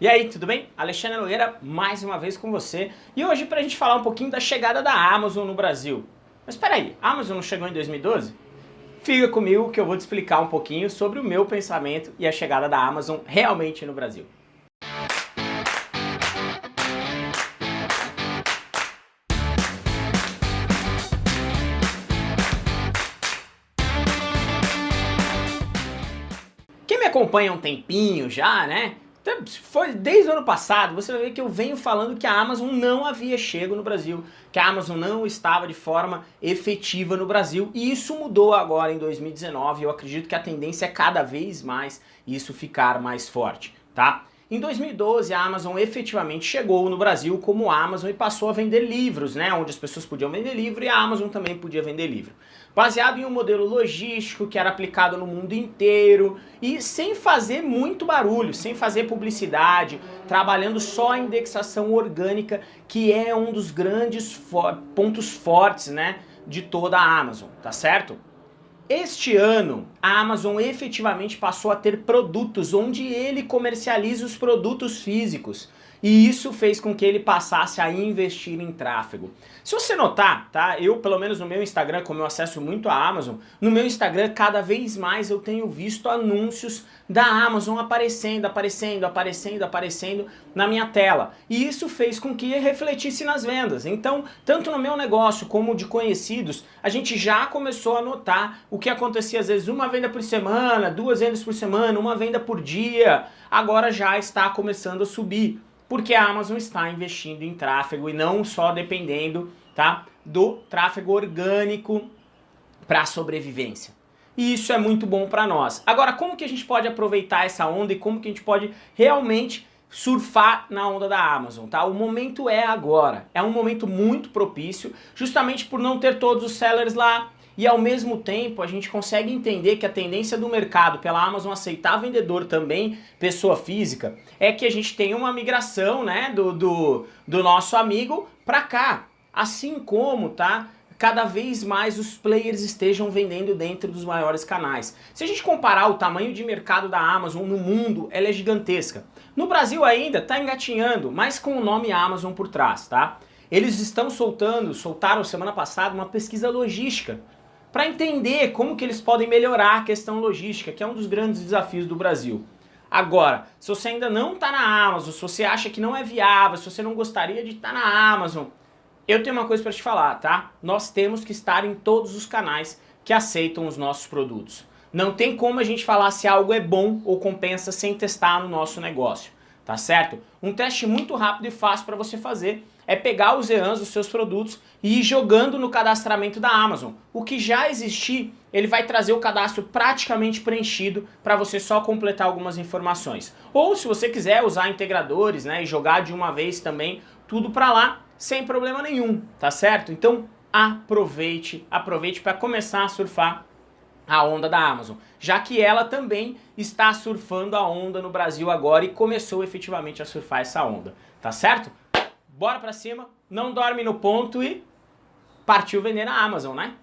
E aí, tudo bem? Alexandre Nogueira mais uma vez com você e hoje para a gente falar um pouquinho da chegada da Amazon no Brasil. Mas espera aí, a Amazon não chegou em 2012? Fica comigo que eu vou te explicar um pouquinho sobre o meu pensamento e a chegada da Amazon realmente no Brasil. Quem me acompanha há um tempinho já, né? Então, foi desde o ano passado, você vai ver que eu venho falando que a Amazon não havia chego no Brasil, que a Amazon não estava de forma efetiva no Brasil e isso mudou agora em 2019 eu acredito que a tendência é cada vez mais isso ficar mais forte, tá? Em 2012 a Amazon efetivamente chegou no Brasil como Amazon e passou a vender livros, né? Onde as pessoas podiam vender livro e a Amazon também podia vender livro. Baseado em um modelo logístico que era aplicado no mundo inteiro e sem fazer muito barulho, sem fazer publicidade, trabalhando só a indexação orgânica que é um dos grandes for pontos fortes, né? De toda a Amazon, tá certo? Este ano, a Amazon efetivamente passou a ter produtos onde ele comercializa os produtos físicos. E isso fez com que ele passasse a investir em tráfego. Se você notar, tá? Eu, pelo menos no meu Instagram, como eu acesso muito a Amazon, no meu Instagram cada vez mais eu tenho visto anúncios da Amazon aparecendo, aparecendo, aparecendo, aparecendo na minha tela. E isso fez com que refletisse nas vendas. Então, tanto no meu negócio como de conhecidos, a gente já começou a notar o que acontecia às vezes uma venda por semana, duas vendas por semana, uma venda por dia, agora já está começando a subir porque a Amazon está investindo em tráfego e não só dependendo tá, do tráfego orgânico para sobrevivência. E isso é muito bom para nós. Agora, como que a gente pode aproveitar essa onda e como que a gente pode realmente surfar na onda da Amazon, tá? O momento é agora. É um momento muito propício, justamente por não ter todos os sellers lá, e ao mesmo tempo a gente consegue entender que a tendência do mercado pela Amazon aceitar vendedor também, pessoa física, é que a gente tem uma migração né, do, do, do nosso amigo para cá. Assim como, tá? cada vez mais os players estejam vendendo dentro dos maiores canais. Se a gente comparar o tamanho de mercado da Amazon no mundo, ela é gigantesca. No Brasil ainda está engatinhando, mas com o nome Amazon por trás, tá? Eles estão soltando, soltaram semana passada uma pesquisa logística para entender como que eles podem melhorar a questão logística, que é um dos grandes desafios do Brasil. Agora, se você ainda não está na Amazon, se você acha que não é viável, se você não gostaria de estar tá na Amazon, eu tenho uma coisa para te falar, tá? Nós temos que estar em todos os canais que aceitam os nossos produtos. Não tem como a gente falar se algo é bom ou compensa sem testar no nosso negócio tá certo? Um teste muito rápido e fácil para você fazer é pegar os EANs dos seus produtos e ir jogando no cadastramento da Amazon. O que já existir, ele vai trazer o cadastro praticamente preenchido para você só completar algumas informações. Ou se você quiser usar integradores né, e jogar de uma vez também tudo para lá, sem problema nenhum, tá certo? Então aproveite, aproveite para começar a surfar a onda da Amazon, já que ela também está surfando a onda no Brasil agora e começou efetivamente a surfar essa onda, tá certo? Bora pra cima, não dorme no ponto e partiu vender na Amazon, né?